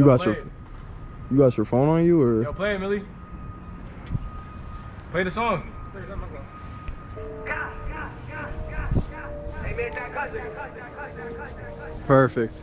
You Yo, got your it. you got your phone on you or Yo, play it, Millie. Play the song. perfect?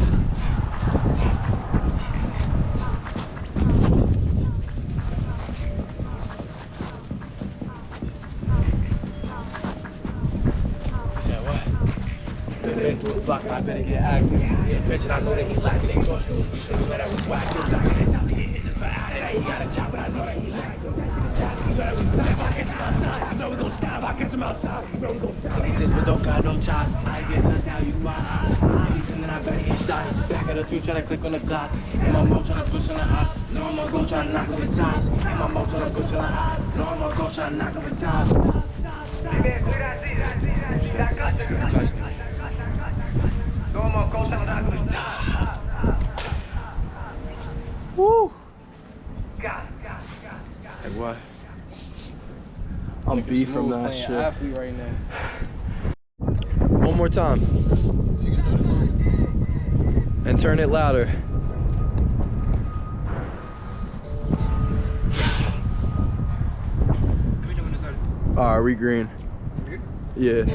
Block, I better get active. Yeah, bitch, and I know that he lacking. They go shoot free, so you know that we whack. Yo, in the top, he get hit just for acid. He got a chop, but I know that he lacking. Yo, that shit is tapping. You know that we back. If I catch him outside, I know we gon' stop. I catch him outside, you know we gon' stop. These this, but don't got no chops. I get touched, now you my eye. Anything that I better get shot. Back of the two, tryna click on the clock. And my mo tryna push on the eye. No, I'm gonna go tryna knock off his ties. And my mo tryna push on the eye. No, I'm gonna go tryna knock off his ties. Woo! Like what? I'm beat from that shit. athlete right now. One more time. And turn it louder. All right, we green. Yeah.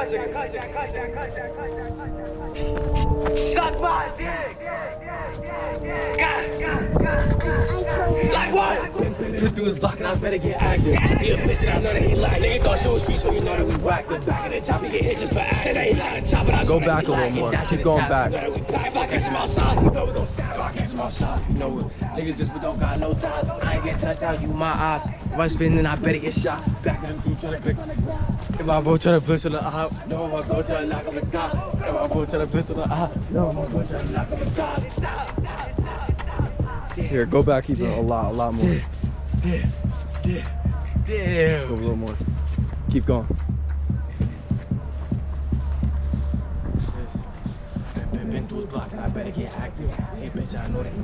Like what? Put through his block and I better get active. Yeah, bitch, and I know that he like. Nigga thought she was free, so you know that we whacked him. Back in the top, he get hit just for acting. That he a chop, but I Go back a little more. Keep going back. You know we. If I catch him outside, you know we gon' stab. If I catch him outside, you know it. Niggas just but don't got no time. I ain't get touched out, you my eye. If I spin, then I better get shot. Back in the two, tryna the ground. If I go tryna push on the eye, no, I'm gonna go tryna knock off his top. If I go tryna push on the eye, no, I'm gonna go tryna knock off his top. Here, go back even a lot, a lot more. Damn. Go a little more. Keep going. I I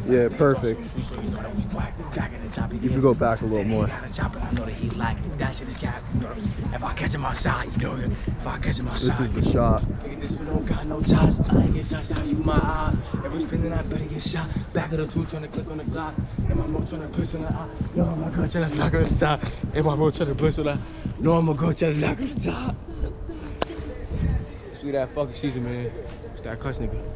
Yeah, perfect. You that we the can go back a little more. I. If I catch him outside, you know, if I catch him outside. This is the shot. This one don't got no ties. I ain't get touched out, you my eye. Every spin then I better get shot. Back of the two, trying to click on the Glock. And my mo trying to push on the eye. No, I'm gonna go trying to knock her stop. And my mo trying to push on the No, I'm gonna go stop. Sweet that fucking season, man. It's that cuss nigga.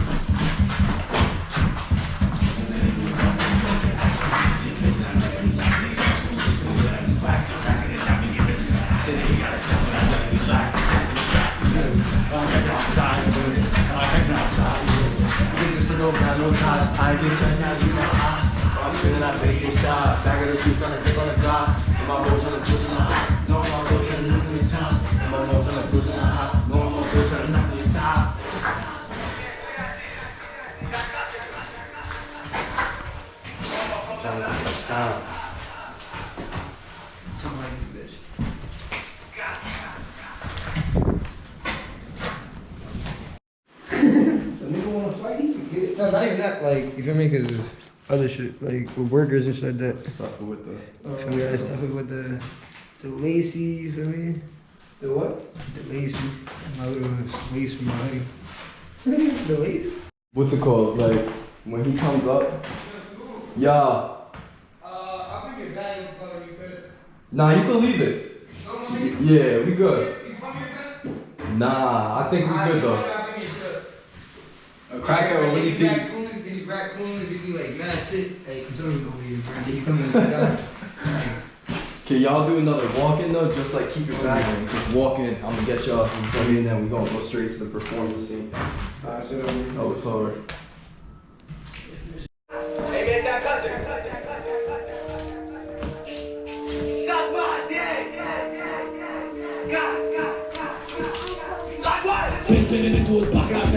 Out, you No, not even that. Like, you feel me? Because other shit, like with workers and shit like that. Stuff with the. So we gotta stuff with the the lacy. You feel me? The what? The lacy. My little lace from my hoodie. the lace. What's it called? Like when he comes up. Yeah. Uh, I'll bring your bag in front of you, cuz. Nah, you can leave it. Yeah, we good. You from here, cuz? Nah, I think we good though. I'll bring your shit. A cracker or what do you think? Raccoons, any raccoons, if you like mad shit, hey, come tell me over here, bro. Then You come in the Can y'all do another walk-in though? Just like keep it moving. Just walk in. I'm gonna get y'all. You feel me? And then we gonna go straight to the performance scene. Oh, it's over. Been been into his pocket,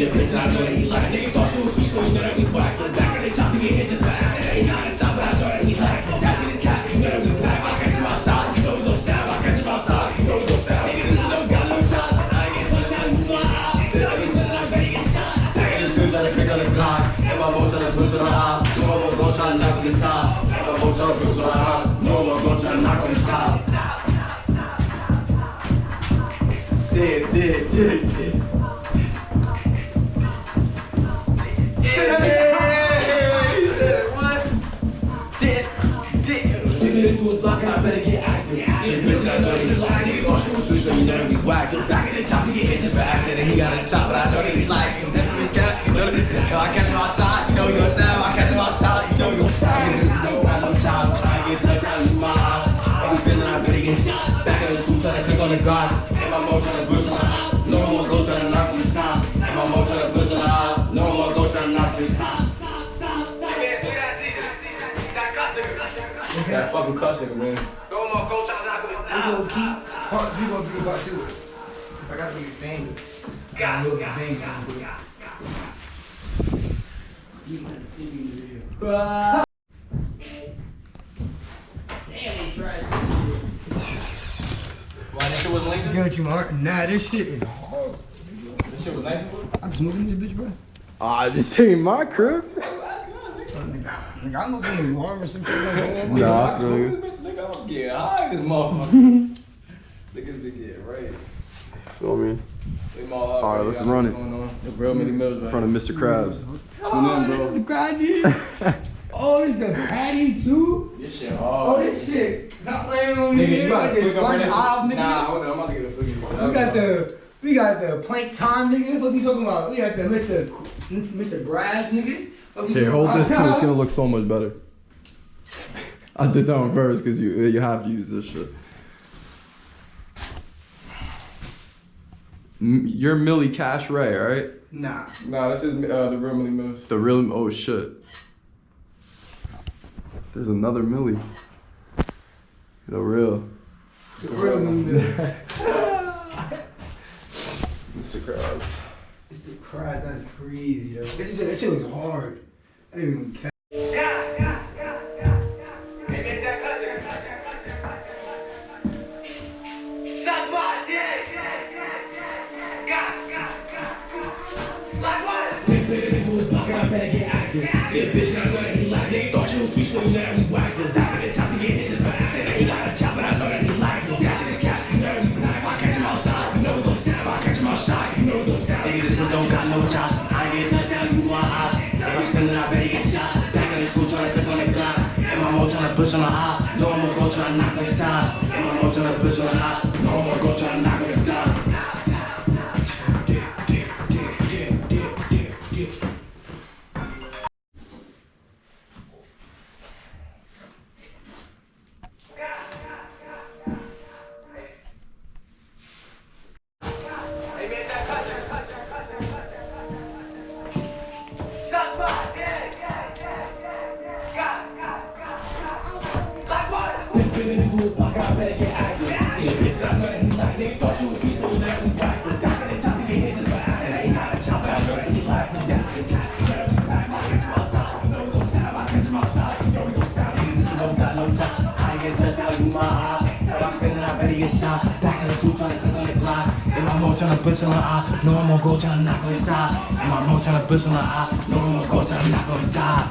I better get a bitch, I know that he like it. Thought she was sweet, so you know that we whack. Look back at the top, he get hit just fast. And he on the top, but I know that he like. That's in his cap, you know that we pack. I catch him outside, you know we gon' stab. I catch him outside, you know we gon' stab. Niggas don't got no job. I ain't get touched, now you my eye. Then I be spinning, I'm ready to get shot. Back in the two, trying to click on the clock. And my boat trying to push on the eye. No more gon' try knock on the top. And my boat trying to push on the eye. No more gon' try to knock on the top. Dig, dig, dig, dig. Nigga into his block and I better get active. Yeah, I know he like it. Thought she was sweet, so you know we whack. Look back at the top, he get hit just for accident. He got a top, but I know that he like it. Next to his cap, you know I catch him outside, you know we gon' stab. I catch him outside, you know we gon' stab. Niggas don't got no job, try to get touched, now you my eye. And we feeling I get shot. Back in the two, trying to click on the guard. And my mo trying to push on the That fucking cuss nigga, man. Go on, coach. I'm not gonna die. We gonna keep part three gonna be part two. I gotta be a banger. Got it, got it, Why that shit wasn't lengthy? Got you, Martin. Nah, this shit is hard. That shit was lengthy? I'm just moving this bitch, bro. Ah, this ain't my crib. Nigga, I'm looking at alarm or some shit like that. Nah, I feel you. Nigga, I'm getting high this motherfucker. Niggas be getting right. Feel me? All Alright, let's run it. The real many mills, In front of Mr. Krabs. Oh, this is. Oh, this the patty too. This shit Oh, this shit. Not laying on Nigga, you gotta like this flick up right SpongeBob, next nigga. Nah, hold on, I'm about to get a flicky. We got the we got the Plankton nigga. What you talking about? We got the Mr. Mr. Brass nigga. What Here, hold this too. It's gonna look so much better. I did that on purpose because you you have to use this shit. M- You're Millie Cash Ray, right? Nah. Nah, this is uh, the real Millie mills. The real oh shit. There's another Millie. The real. The real nigga. Mr. Krabs. Mr. Christ, that's crazy though. This is that shit looks hard. I didn't even catch. Big tryna push on the eye. No, I'm gonna go tryna knock on his side.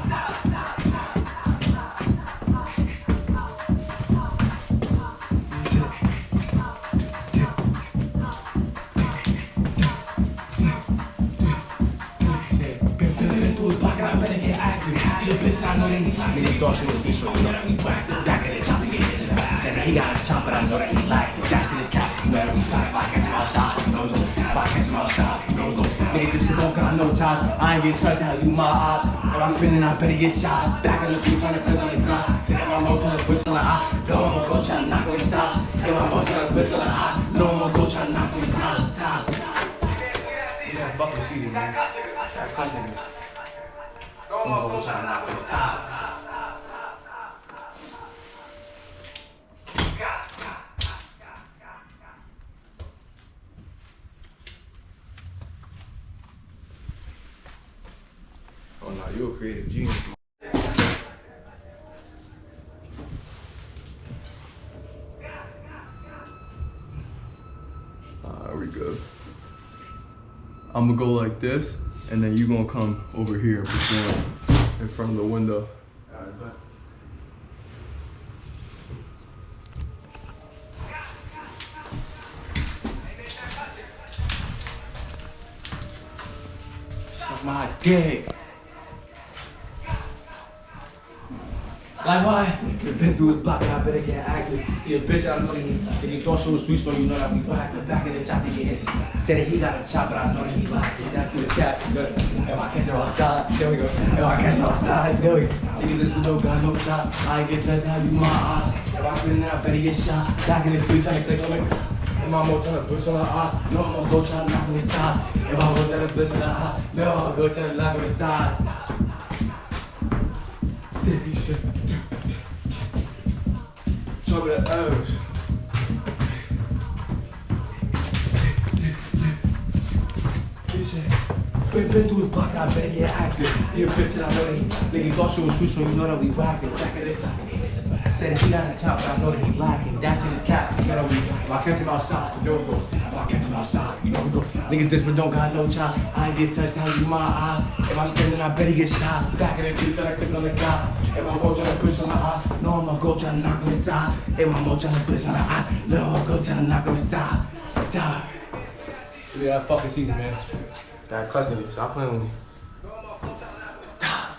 Been through his pocket, I better get active. He a bitch, I know that he like it. They thought she was so you know that we whacked. Back in the chopper, get his back. He got a chop, but I know that he liked it. That's in his cap. You better we start. If I catch him outside, know he go. If I catch him outside, know he go. Nigga, this don't got no time. I ain't get trust how you my eye. If I'm spinning, I better get shot. Back in the tree, trying to cleanse on the ground. That my push on the eye. No, gonna go try to knock on his side. If my push on the eye. No, gonna go try to knock on his side. Time. Yeah, fuck the season, man. Class niggas. I'm gonna go try to knock on his top. Oh no, you a creative genius. Alright, we good. I'm gonna go like this, and then you gonna come over here and perform in front of the window. Suck my dick. Like what? Been through his block, I better get active. He bitch, I know that he. If he thought she was sweet, so you know that we whack the back of the top, he get hit. Said that he got a chop, but I know that he liked it. That's his cap. Good. If I catch him outside, there we go. If I catch him outside, there we go. Nigga, this no gun, no shot. I get touched, now you my eye. If I spin it, I better get shot. Back in the tree, trying to click on the. And my mom tryna push on the eye. No, I'm gonna go try to knock on his side. If I go try to push on the eye, no, I'm gonna go try to knock on his side. Top the O's. been, through his block, I better get active. A bitch I know that he, nigga thought she was sweet, so you know that we whacking. Back of the top. Said that he got a but I know that he lacking. That's in his cap. You know we, if I catch him outside, you know we go. If catch him outside, you know we go. Niggas this but don't got no chop. I ain't get touched, now you my eye. If I'm spinning, I better get shot. Back in the tree, tryna click on the guy. If my mo tryna push on the eye, no, I'm gonna go tryna knock on his side. If my mo tryna push on the eye, no, I'm gonna go tryna knock on his side. Stop. Yeah, fucking season, man. That cussing you. Stop playing with me. Stop.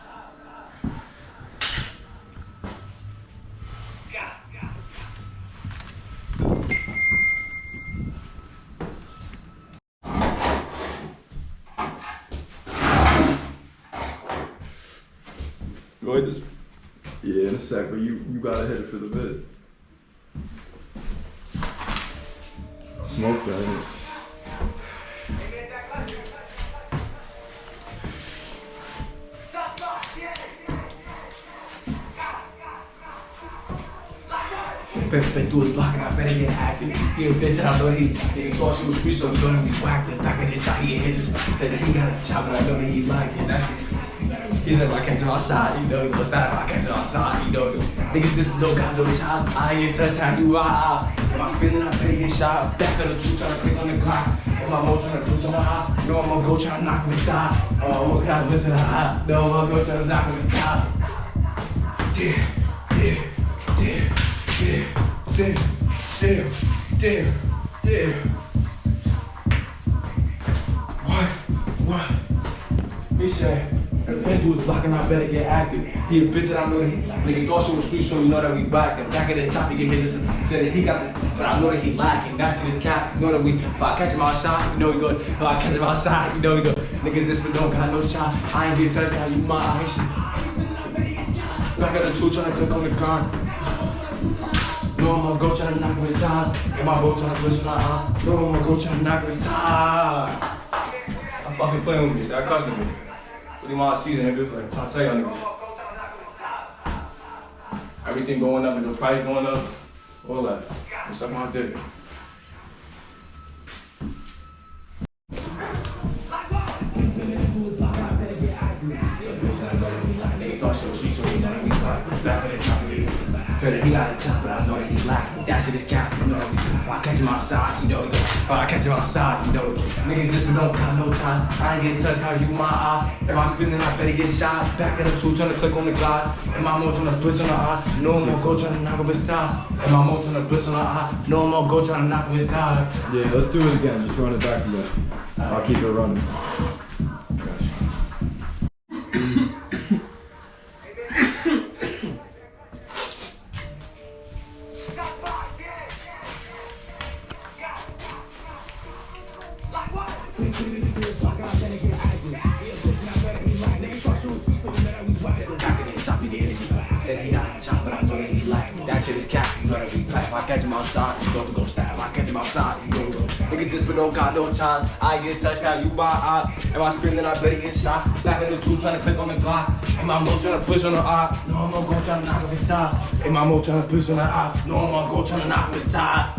Go ahead. Yeah, in a sec, but you you gotta hit it for the vid. Smoke that. innit? Been, been through his and I better get active. He a bitch and I know that he, nigga thought she was sweet, so you know that we whacked it. Back in the top, he get hit. Said that he got a chop, but I know that he liked it. That's it. He said if I catch him outside, you know he goes I catch him outside, you know. Niggas just don't got no shots. I ain't touched, how you ah. If I'm spinning, I better get shot. Back of the truth, trying to click on the clock. If my mo trying to push on the high, no, I'm gonna go try to knock him inside. Oh, I'm gonna kind of listen to the high. No, I'm gonna go try to knock him inside. Damn, damn, damn, damn, damn, damn, damn, damn. What? What? He said, that dude's blocking, I better get active. He a bitch and I know that he, nigga thought she was sweet, so you know that we back. And back of the top, he get his, said that he got the, but I know that he lacking. That's in his cap. You know that we, if I catch him outside, you know he go. If I catch him outside, you know we go. Niggas this but don't got no chop. I ain't get touched, now you my eyes. Back of the two, trying to click on the gun. No, I'm gonna go try to knock his time. And my boat trying to twist my eye. No, I'm gonna go try to knock his time. I'm fucking playing with me. Stop cussing me. You want season, nigga? Like, trying to tell y'all niggas. Everything going up and the price going up. All that. Suck my dick. Said that he got a chop, but I know that he lacking. That's in his cap. You know that we I catch him outside, you know he go. But I catch him outside, you know. Niggas just don't got no time. I ain't get touched how you my eye. If I'm spinning, I better get shot. Back in the two, trying to click on the glide. And my more trying to push on the eye. No more go trying to knock off his tie. And my more trying to push on the eye. No more go trying to knock off his tie. Yeah, let's do it again. Just run it back again. I'll keep it running. I get touched, out, you my eye. If I scream, then I better get shot. Back in the two, trying to click on the Glock. And my mo trying to push on the eye. No, I'm gonna go trying to knock off his tie. And my mo trying to push on the eye. No, I'm gonna go trying to knock off his tie.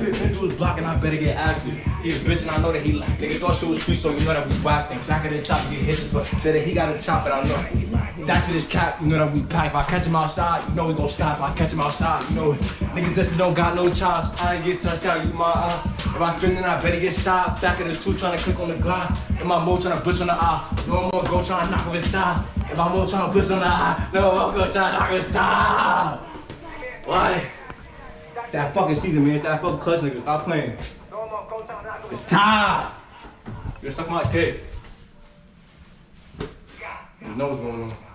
Bitch, been through his block and I better get active. He a bitch and I know that he like. Nigga thought she was sweet, so you know that we whacked. And back of the chop, get hit but said that he got a chop, and I know that he like. That shit is cap, you know that we pack. If I catch him outside, you know we gon' stop. If I catch him outside, you know it. niggas just don't got no chops. I ain't get touched out, you my. If I spin, then I better get shot. Back of the two, trying to click on the Glock. And my mo trying to push on the eye. No more go trying to knock off his tie. And my mo trying to push on the eye. No more go trying to knock off his tie. Why? That fucking season, man. It's that fucking clutch nigga. Stop playing. It's time. You're suck my dick. You know what's going on.